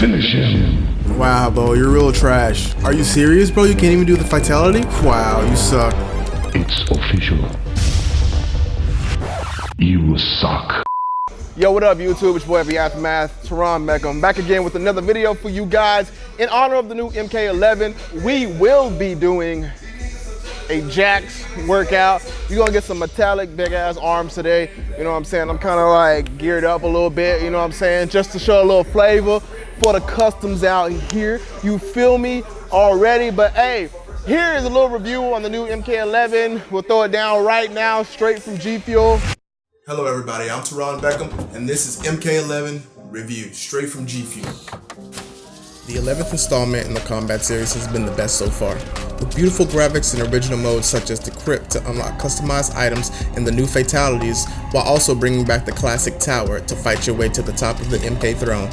Finish him. Wow, bro, you're real trash. Are you serious, bro? You can't even do the fatality? Wow, you suck. It's official. You suck. Yo, what up, YouTube? It's your boy, The Aftermath, Terron Beckham, back again with another video for you guys. In honor of the new MK11, we will be doing a Jax workout. You're gonna get some metallic big ass arms today. You know what I'm saying? I'm kind of like geared up a little bit, you know what I'm saying? Just to show a little flavor for the customs out here. You feel me already? But hey, here is a little review on the new MK11. We'll throw it down right now, straight from G Fuel. Hello, everybody. I'm Terron Beckham, and this is MK11 Review, straight from G Fuel. The 11th installment in the combat series has been the best so far. With beautiful graphics and original modes such as the crypt to unlock customized items and the new fatalities, while also bringing back the classic tower to fight your way to the top of the MK throne.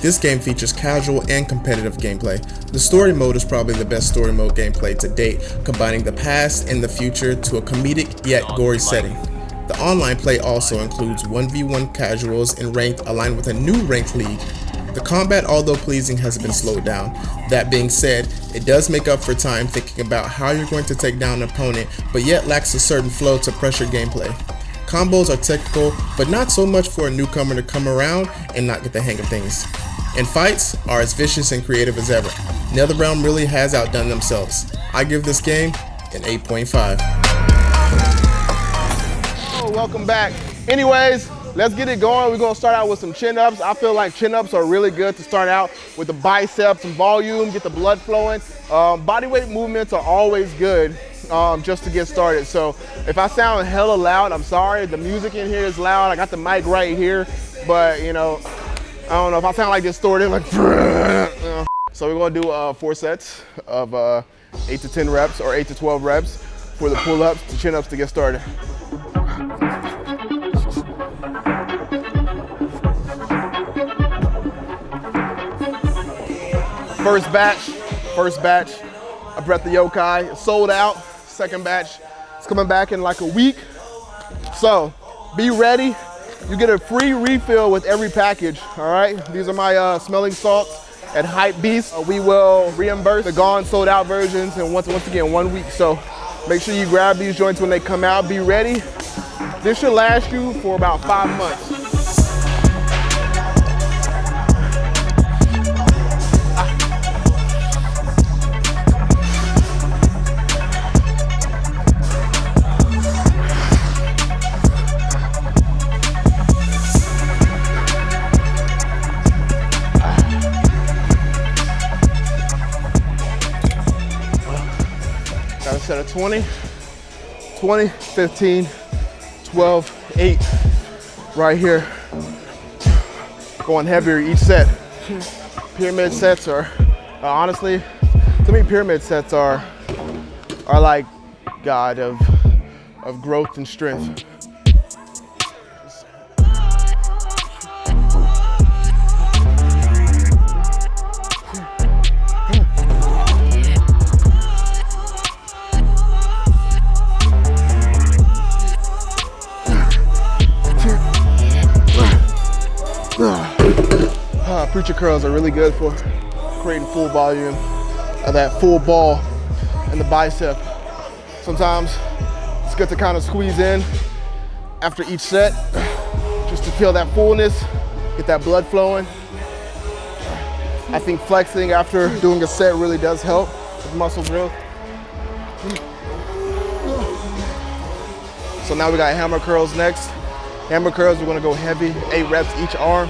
This game features casual and competitive gameplay. The story mode is probably the best story mode gameplay to date, combining the past and the future to a comedic yet gory setting. The online play also includes 1v1 casuals and ranked aligned with a new ranked league. The combat, although pleasing, has been slowed down. That being said, it does make up for time thinking about how you're going to take down an opponent, but yet lacks a certain flow to pressure gameplay. Combos are technical, but not so much for a newcomer to come around and not get the hang of things. And fights are as vicious and creative as ever. NetherRealm really has outdone themselves. I give this game an 8.5 Oh, welcome back. Anyways, let's get it going. We're gonna start out with some chin ups. I feel like chin ups are really good to start out with the biceps and volume, get the blood flowing. Um, body weight movements are always good um, just to get started. So if I sound hella loud, I'm sorry. The music in here is loud. I got the mic right here, but you know, I don't know if I sound like distorted, like. So we're gonna do uh, four sets of uh, eight to 10 reps or eight to 12 reps for the pull ups to chin ups to get started. First batch, first batch of Breath of Yokai sold out. Second batch is coming back in like a week. So be ready. You get a free refill with every package, all right? These are my uh, smelling salts at Hype Beast. Uh, we will reimburse the gone sold out versions and once, once again, one week. So make sure you grab these joints when they come out. Be ready. This should last you for about five months. Got a 20, 20, 15, 12, 8 right here. Going heavier each set. Pyramid sets are, uh, honestly, to me pyramid sets are, are like God of, of growth and strength. Uh, preacher curls are really good for creating full volume of that full ball in the bicep. Sometimes it's good to kind of squeeze in after each set just to feel that fullness, get that blood flowing. I think flexing after doing a set really does help with muscle growth. So now we got hammer curls next. Hammer curls, we're gonna go heavy, eight reps each arm.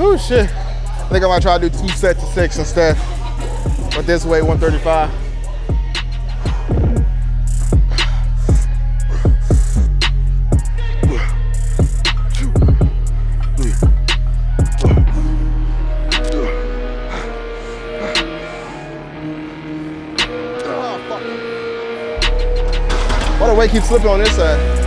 Oh shit. I think I might try to do two sets of six instead. But this way, 135. Why the weight keeps slipping on this side?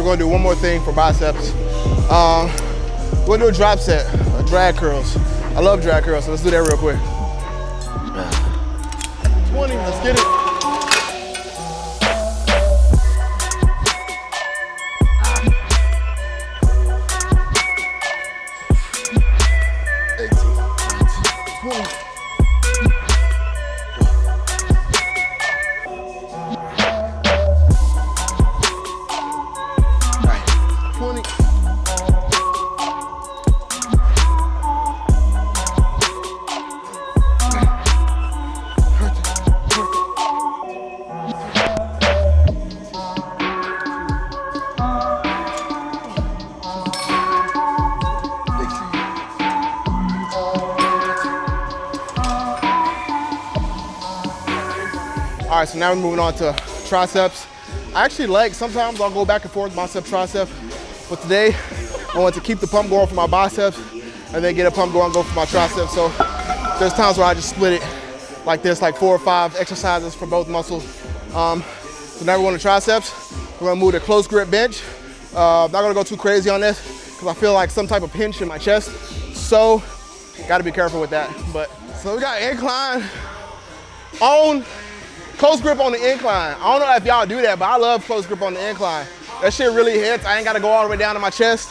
We're gonna do one more thing for biceps. Um, gonna do a drop set, a drag curls. I love drag curls, so let's do that real quick. 20, let's get it. Now we're moving on to triceps. I actually like, sometimes I'll go back and forth bicep, tricep, but today I want to keep the pump going for my biceps and then get a pump going, go for my triceps. So there's times where I just split it like this, like four or five exercises for both muscles. Um, so now we're going to triceps. We're gonna move to close grip bench. Uh, not gonna go too crazy on this because I feel like some type of pinch in my chest. So gotta be careful with that. But so we got incline on close grip on the incline. I don't know if y'all do that, but I love close grip on the incline. That shit really hits. I ain't gotta go all the way down to my chest.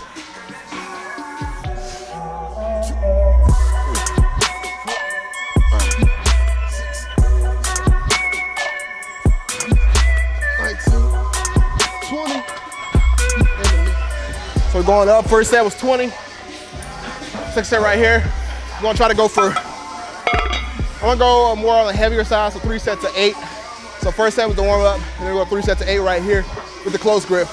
So we're going up. First set was 20. Second set right here. We're gonna try to go for I'm gonna go more on the heavier side, so three sets of eight. So first set was the warm up, and then we go three sets of eight right here with the close grip.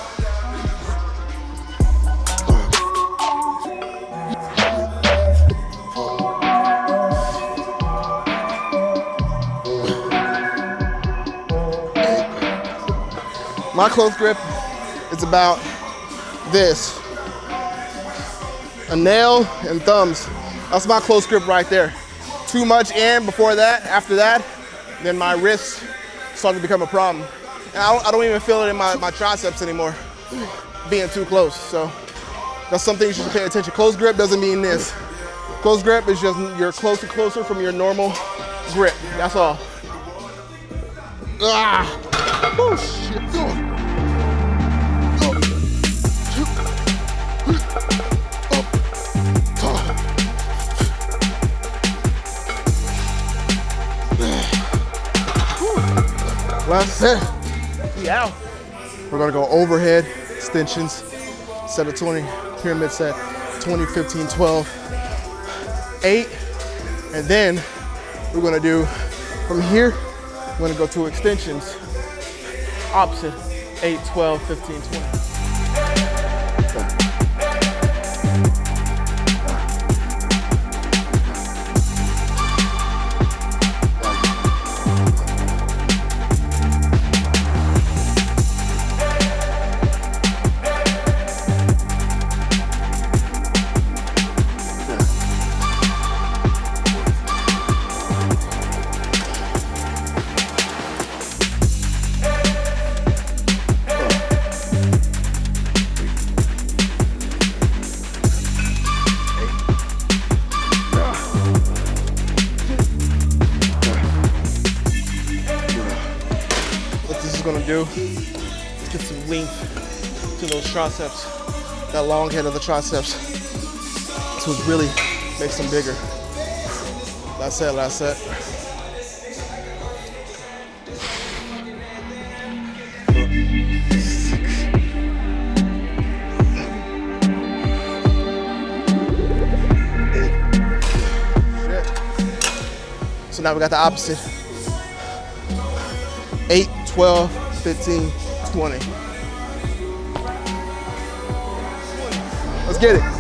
My close grip is about this. A nail and thumbs. That's my close grip right there too much in before that, after that, then my wrists start to become a problem. And I don't, I don't even feel it in my, my triceps anymore, being too close. So that's something you should pay attention. Close grip doesn't mean this. Close grip is just you're closer, closer from your normal grip. That's all. Ah! Oh shit! Last set. Yeah. We're gonna go overhead extensions, set of 20, pyramid set, 20, 15, 12, eight. And then we're gonna do from here, we're gonna go to extensions, opposite, 8, 12, 15, 20. moving to those triceps, that long head of the triceps to really make them bigger. That's it, that's it. So now we got the opposite. 8, 12, 15, 20. Let's get it.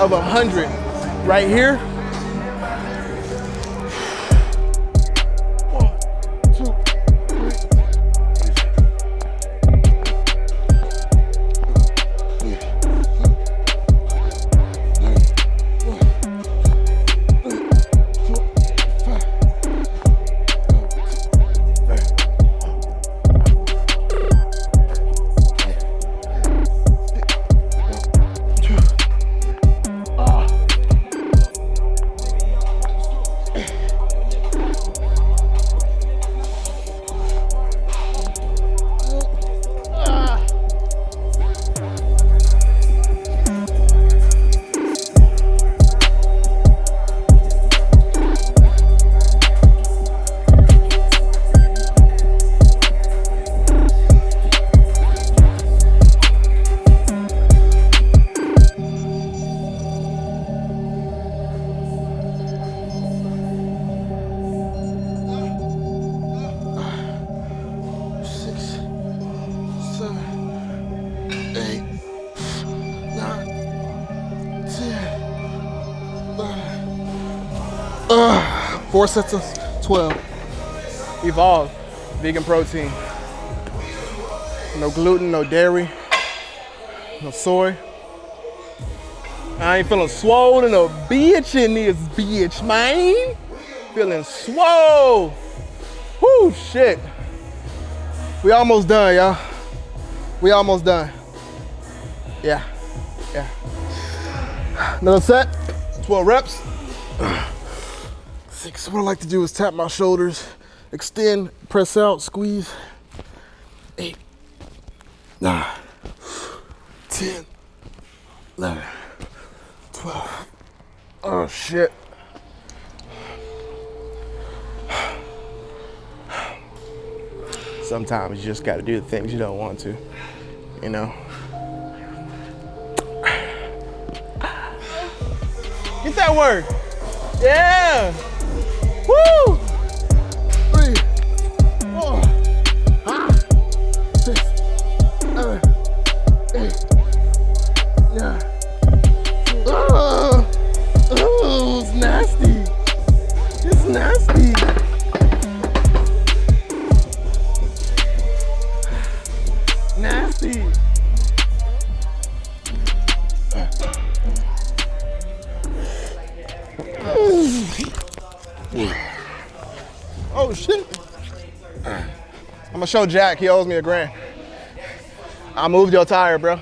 Of a 100 right here. Four sets of 12. Evolve, vegan protein. No gluten, no dairy, no soy. I ain't feeling swollen no bitch in this bitch, man. Feeling swole. Whoo, shit. We almost done, y'all. We almost done. Yeah, yeah. Another set, 12 reps six. What I like to do is tap my shoulders, extend, press out, squeeze. Eight, nine, 10, 11, 12. Oh shit. Sometimes you just gotta do the things you don't want to, you know? Get that work. Yeah. Woo! Oh shit. I'm gonna show Jack, he owes me a grand. I moved your tire, bro.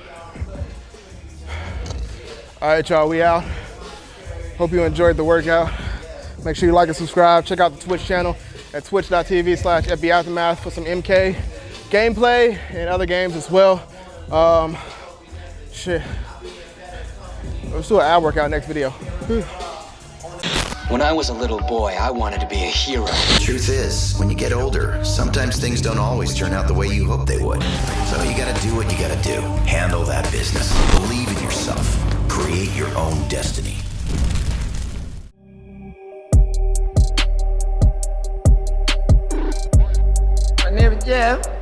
All right, y'all, we out. Hope you enjoyed the workout. Make sure you like and subscribe. Check out the Twitch channel at twitch.tv slash FB for some MK gameplay and other games as well. Um, shit. Let's do an ab workout next video. When I was a little boy, I wanted to be a hero. Truth is, when you get older, sometimes things don't always turn out the way you hope they would. So you gotta do what you gotta do. Handle that business. Believe in yourself. Create your own destiny. My name is Jeff.